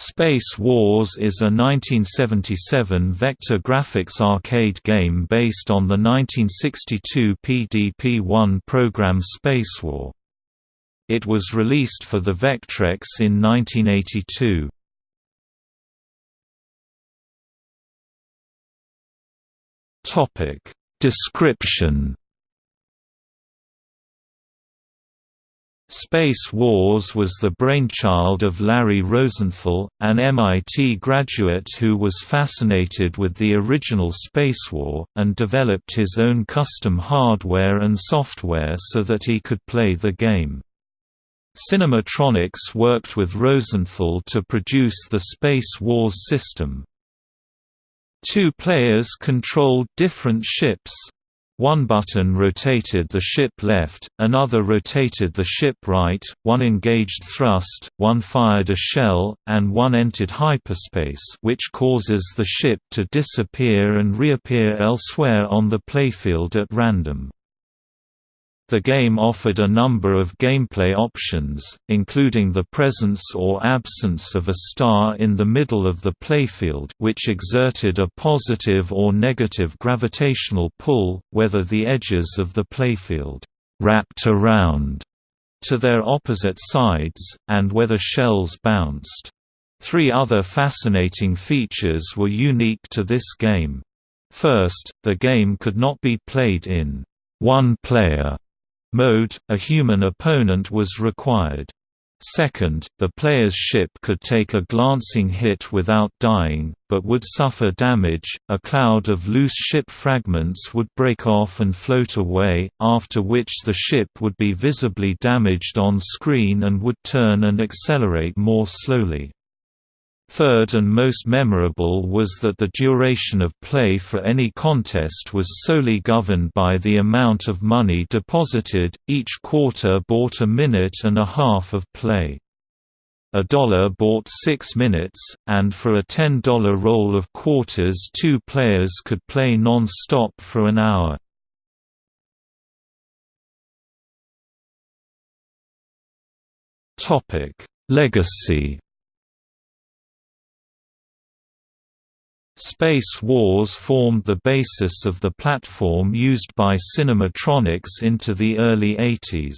Space Wars is a 1977 vector graphics arcade game based on the 1962 PDP-1 program Space War. It was released for the Vectrex in 1982. Description Space Wars was the brainchild of Larry Rosenthal, an MIT graduate who was fascinated with the original Space War, and developed his own custom hardware and software so that he could play the game. Cinematronics worked with Rosenthal to produce the Space Wars system. Two players controlled different ships, one button rotated the ship left, another rotated the ship right, one engaged thrust, one fired a shell, and one entered hyperspace which causes the ship to disappear and reappear elsewhere on the playfield at random. The game offered a number of gameplay options, including the presence or absence of a star in the middle of the playfield which exerted a positive or negative gravitational pull, whether the edges of the playfield «wrapped around» to their opposite sides, and whether shells bounced. Three other fascinating features were unique to this game. First, the game could not be played in one-player mode, a human opponent was required. Second, the player's ship could take a glancing hit without dying, but would suffer damage, a cloud of loose ship fragments would break off and float away, after which the ship would be visibly damaged on screen and would turn and accelerate more slowly. Third and most memorable was that the duration of play for any contest was solely governed by the amount of money deposited, each quarter bought a minute and a half of play. A dollar bought six minutes, and for a $10 roll of quarters two players could play non-stop for an hour. Legacy Space Wars formed the basis of the platform used by Cinematronics into the early 80s.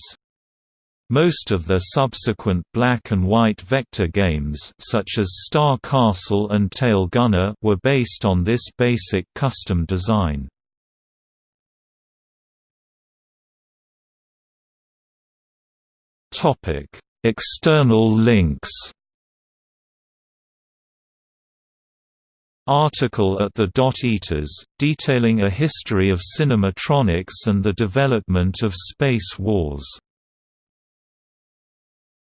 Most of their subsequent black and white vector games such as Star Castle and Tail Gunner were based on this basic custom design. External links Article at the Dot Eaters, detailing a history of cinematronics and the development of Space Wars